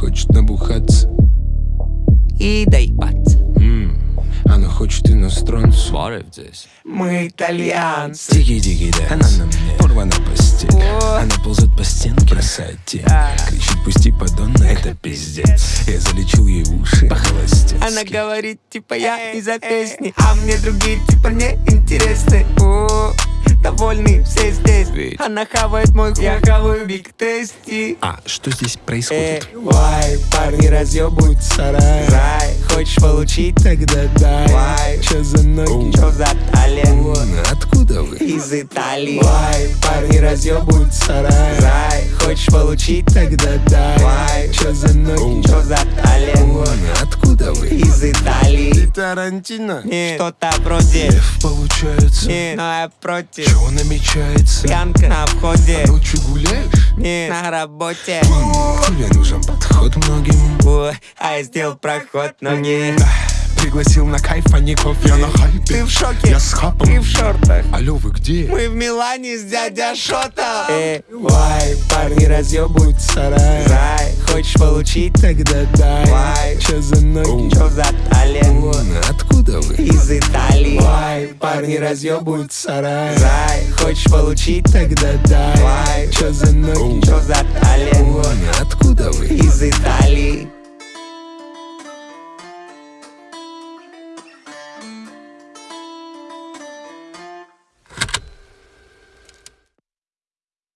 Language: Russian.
хочет набухаться. И доебаться М, Она хочет иностранцу. Сварив здесь. Мы итальянцы. Дикий-дикий дэнс Она на мне. Порвана постель О. Она ползет по стенке. Бросает тень Да. Кричит пусти подонна Это пиздец. Я залечил ей уши. По-холостецки Она говорит, типа, я из-за песни А мне другие, типа, не интересны О, довольны все здесь Ведь. Она хавает мой хуй, я хаваю биг тести А что здесь Э, происходит? вай, парни разъебывают сарай Рай, хочешь получить? Тогда дай Вай. Чё за ноги? Чё за талент? Откуда вы? Из Италии Вай, парни разъебывают сарай Рай, хочешь получить? Тогда дай Вай. Чё за ноги? Чё за талент? Тарантино? Нет, что-то вроде Лев получается Нет, но я против Чё намечается? Пьянка на входе Ночью гуляешь? Нет, на работе Тебе нужен подход многим О, а я сделал проход, но не Пригласил на кайф, а не кофе Я на хайпе Ты в шоке? Я с хапом Ты в шортах Алло, вы где? Мы в Милане с дядя Шота Э, вай, парни разъебывают сарай Рай, хочешь получить? Тогда дай Вай. Чё за ноги? Чё за талент? Парни разъебывают сарай Рай, хочешь получить? Тогда дай Вай. Чё за ноги? Чё за талент? Откуда вы? Из Италии